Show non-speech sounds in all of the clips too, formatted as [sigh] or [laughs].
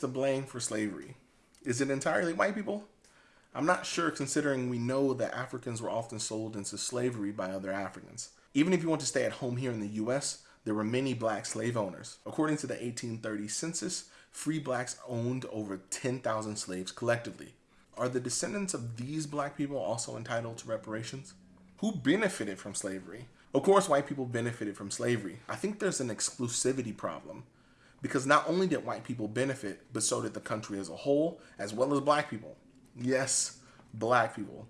to blame for slavery? Is it entirely white people? I'm not sure considering we know that Africans were often sold into slavery by other Africans. Even if you want to stay at home here in the US, there were many black slave owners. According to the 1830 census, free blacks owned over 10,000 slaves collectively. Are the descendants of these black people also entitled to reparations? Who benefited from slavery? Of course, white people benefited from slavery. I think there's an exclusivity problem because not only did white people benefit, but so did the country as a whole, as well as black people. Yes, black people.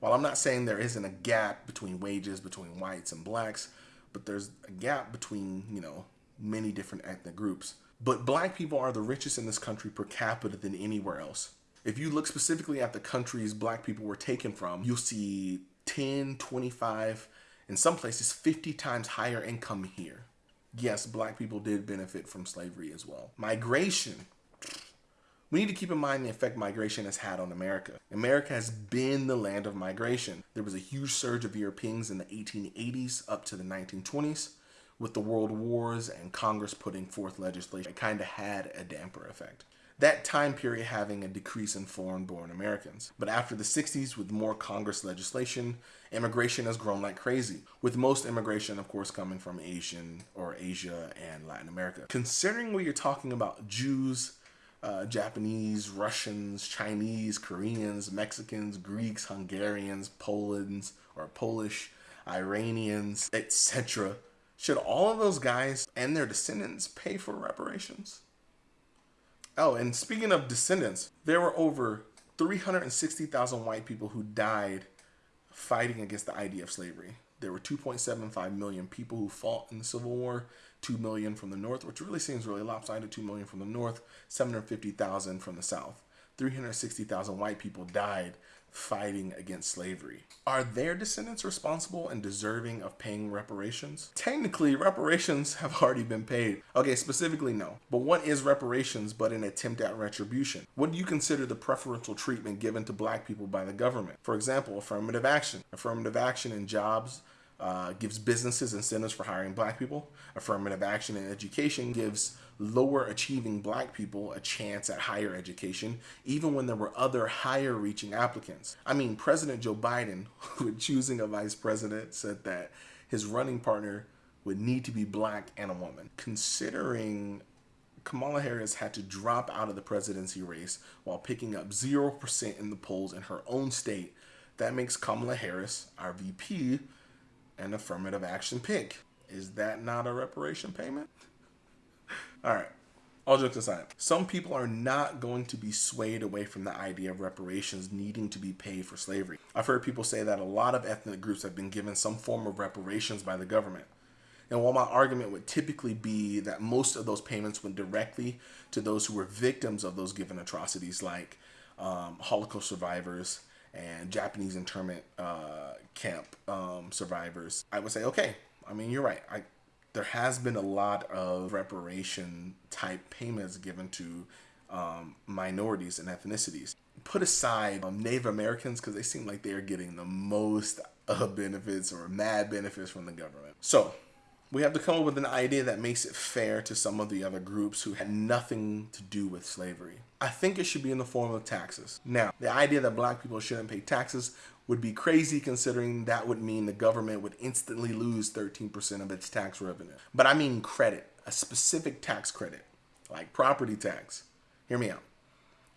While I'm not saying there isn't a gap between wages between whites and blacks, but there's a gap between, you know, many different ethnic groups. But black people are the richest in this country per capita than anywhere else. If you look specifically at the countries black people were taken from, you'll see 10, 25, in some places 50 times higher income here. Yes, black people did benefit from slavery as well. Migration. We need to keep in mind the effect migration has had on America. America has been the land of migration. There was a huge surge of Europeans in the 1880s up to the 1920s with the world wars and Congress putting forth legislation. It kind of had a damper effect that time period having a decrease in foreign born Americans. But after the 60s, with more Congress legislation, immigration has grown like crazy, with most immigration, of course, coming from Asian or Asia and Latin America. Considering we are talking about Jews, uh, Japanese, Russians, Chinese, Koreans, Mexicans, Greeks, Hungarians, Poland's or Polish, Iranians, etc. Should all of those guys and their descendants pay for reparations? Oh, and speaking of descendants, there were over 360,000 white people who died fighting against the idea of slavery. There were 2.75 million people who fought in the Civil War, 2 million from the North, which really seems really lopsided, 2 million from the North, 750,000 from the South. 360,000 white people died fighting against slavery. Are their descendants responsible and deserving of paying reparations? Technically, reparations [laughs] have already been paid. Okay, specifically, no. But what is reparations but an attempt at retribution? What do you consider the preferential treatment given to black people by the government? For example, affirmative action. Affirmative action in jobs uh, gives businesses incentives for hiring black people. Affirmative action in education gives lower achieving black people a chance at higher education, even when there were other higher reaching applicants. I mean, President Joe Biden, [laughs] when choosing a vice president, said that his running partner would need to be black and a woman. Considering Kamala Harris had to drop out of the presidency race while picking up 0% in the polls in her own state, that makes Kamala Harris, our VP, an affirmative action pick. Is that not a reparation payment? [laughs] All right. All jokes aside, some people are not going to be swayed away from the idea of reparations needing to be paid for slavery. I've heard people say that a lot of ethnic groups have been given some form of reparations by the government. And while my argument would typically be that most of those payments went directly to those who were victims of those given atrocities, like um, Holocaust survivors and Japanese internment uh, camp um, survivors, I would say, okay, I mean, you're right. I, there has been a lot of reparation type payments given to um, minorities and ethnicities. Put aside um, Native Americans because they seem like they are getting the most uh, benefits or mad benefits from the government. So we have to come up with an idea that makes it fair to some of the other groups who had nothing to do with slavery. I think it should be in the form of taxes. Now, the idea that black people shouldn't pay taxes would be crazy considering that would mean the government would instantly lose 13% of its tax revenue. But I mean credit, a specific tax credit, like property tax. Hear me out.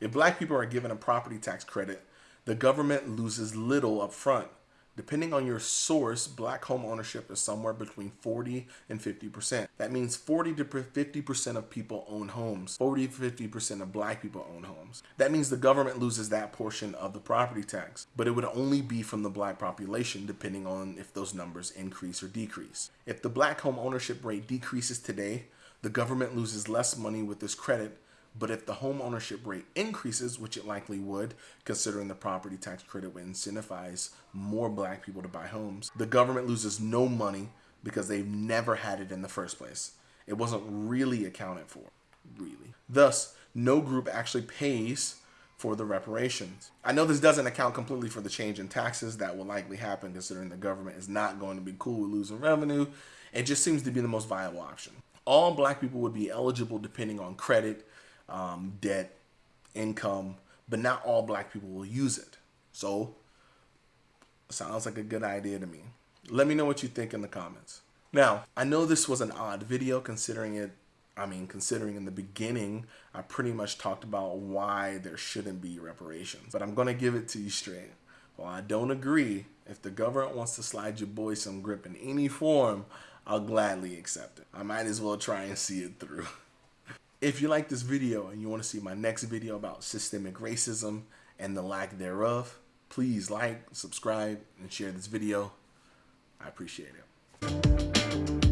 If black people are given a property tax credit, the government loses little up front Depending on your source, black home ownership is somewhere between 40 and 50%. That means 40 to 50% of people own homes. 40 to 50% of black people own homes. That means the government loses that portion of the property tax, but it would only be from the black population depending on if those numbers increase or decrease. If the black home ownership rate decreases today, the government loses less money with this credit but if the home ownership rate increases, which it likely would, considering the property tax credit would incentivize more black people to buy homes, the government loses no money because they've never had it in the first place. It wasn't really accounted for, really. Thus, no group actually pays for the reparations. I know this doesn't account completely for the change in taxes that will likely happen considering the government is not going to be cool with losing revenue. It just seems to be the most viable option. All black people would be eligible depending on credit, um, debt, income, but not all black people will use it. So, sounds like a good idea to me. Let me know what you think in the comments. Now, I know this was an odd video considering it, I mean, considering in the beginning, I pretty much talked about why there shouldn't be reparations, but I'm to give it to you straight. While I don't agree, if the government wants to slide your boy some grip in any form, I'll gladly accept it. I might as well try and see it through. [laughs] If you like this video and you want to see my next video about systemic racism and the lack thereof, please like, subscribe, and share this video. I appreciate it.